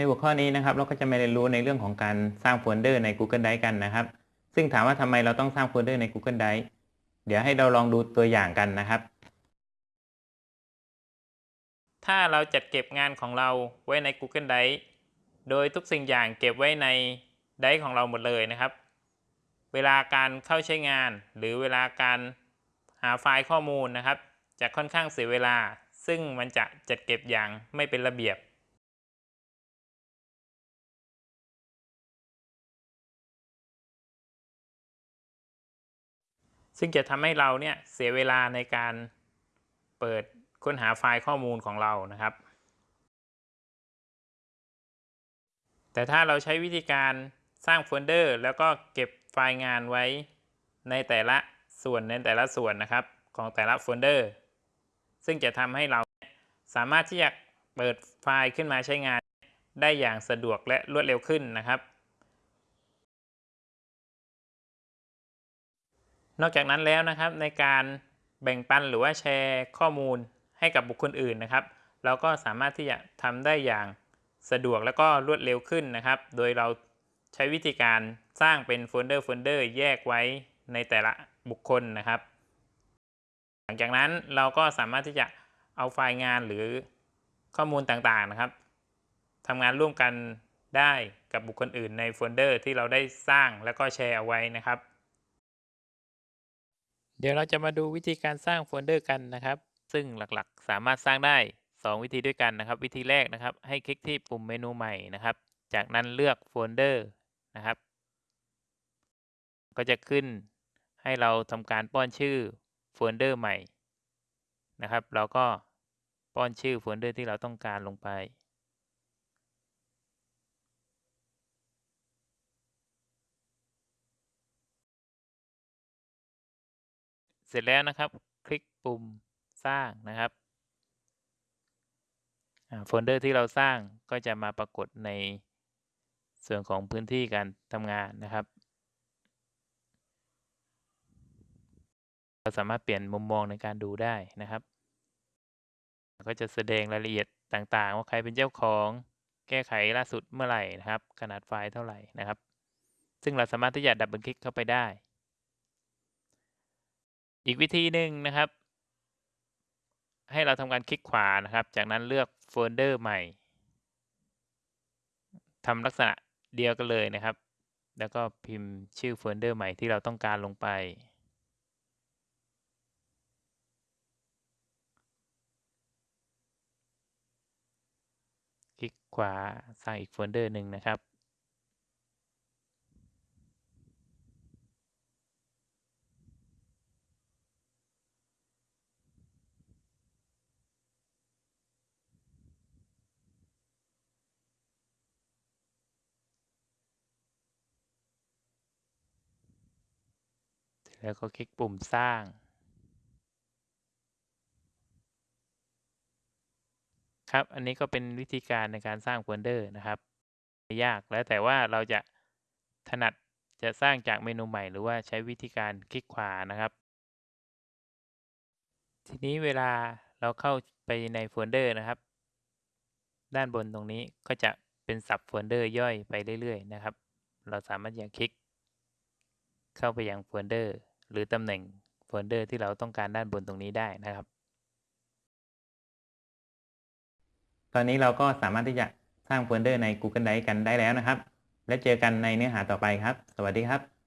ในหัวข้อนี้นะครับเราก็จะมาเรียนรู้ในเรื่องของการสร้างโฟลเดอร์ใน Google Drive กันนะครับ ซึ่งถามว่าทำไมเราต้องสร้างโฟลเดอร์ใน Google Drive เดี๋ยวให้เราลองดูตัวอย่างกันนะครับ ถ้าเราจัดเก็บงานของเราไว้ใน Google Drive โดยทุกสิ่งอย่างเก็บไว้ในไดรฟ์ของเราหมดเลยนะครับ เวลาการเข้าใช้งาน หรือเวลาการหาไฟล์ข้อมูลนะครับ จะค่อนข้างเสียเวลา ซึ่งมันจะจัดเก็บอย่างไม่เป็นระเบียบ ซึ่งจะทำให้เราเนี่ยเสียเวลาในการเปิดค้นหาไฟล์ข้อมูลของเรานะครับ แต่ถ้าเราใช้วิธีการสร้างโฟลเดอร์ แล้วก็เก็บไฟล์งานไว้ในแต่ละส่วนในแต่ละส่วนนะครับของแต่ละโฟลเดอร์ ซึ่งจะทำให้เราสามารถที่จะเปิดไฟล์ขึ้นมาใช้งานได้อย่างสะดวกและรวดเร็วขึ้นนะครับ นอกจากนั้นแล้วนะครับในการแบ่งปันหรือว่าแชร์ข้อมูลให้กับบุคคลอื่นนะครับ เราก็สามารถที่จะทำได้อย่างสะดวกแล้วก็รวดเร็วขึ้นนะครับ โดยเราใช้วิธีการสร้างเป็นโฟลเดอร์โฟลเดอร์แยกไว้ในแต่ละบุคคลนะครับ หลังจากนั้นเราก็สามารถที่จะเอาไฟล์งานหรือข้อมูลต่างๆนะครับทำงานร่วมกันได้กับบุคคลอื่นในโฟลเดอร์ที่เราได้สร้างแล้วก็แชร์เอาไว้นะครับ เดี๋ยวเราจะมาดูวิธีการสร้างโฟลเดอร์กันนะครับ ซึ่งหลักๆ สามารถสร้างได้ 2 วิธีด้วยกันนะครับ วิธีแรกนะครับ ให้คลิกที่ปุ่มเมนูใหม่นะครับ จากนั้นเลือกโฟลเดอร์นะครับ ก็จะขึ้นให้เราทำการป้อนชื่อโฟลเดอร์ใหม่นะครับ เราก็ป้อนชื่อโฟลเดอร์ที่เราต้องการลงไป เสร็จแล้วนะครับ คลิกปุ่มสร้างนะครับโฟลเดอร์ที่เราสร้างก็จะมาปรากฏในส่วนของพื้นที่การทำงานนะครับ เราสามารถเปลี่ยนมุมมองในการดูได้นะครับ ก็จะแสดงรายละเอียดต่างๆ ว่าใครเป็นเจ้าของ แก้ไขล่าสุดเมื่อไหร่นะครับ ขนาดไฟล์เท่าไหร่นะครับ ซึ่งเราสามารถที่จะดับเบิลคลิกเข้าไปได้ อีกวิธีหนึ่งนะครับ ให้เราทำการคลิกขวานะครับ จากนั้นเลือกโฟลเดอร์ใหม่ทำลักษณะเดียวกันเลยนะครับ แล้วก็พิมพ์ชื่อโฟลเดอร์ใหม่ที่เราต้องการลงไป คลิกขวาสร้างอีกโฟลเดอร์หนึ่งนะครับ แล้วก็คลิกปุ่มสร้าง ครับ อันนี้ก็เป็นวิธีการในการสร้างโฟลเดอร์นะครับไม่ยากแล้วแต่ว่าเราจะถนัดจะสร้างจากเมนูใหม่หรือว่าใช้วิธีการคลิกขวานะครับ ทีนี้เวลาเราเข้าไปในโฟลเดอร์นะครับ ด้านบนตรงนี้ก็จะเป็นสับโฟลเดอร์ย่อยไปเรื่อยๆนะครับ เราสามารถอย่างคลิกเข้าไปยังโฟลเดอร์ หรือตำแหน่งโฟลเดอร์ที่เราต้องการด้านบนตรงนี้ได้นะครับ ตอนนี้เราก็สามารถที่จะสร้างโฟลเดอร์ใน Google Drive กันได้แล้วนะครับ และเจอกันในเนื้อหาต่อไปครับ สวัสดีครับ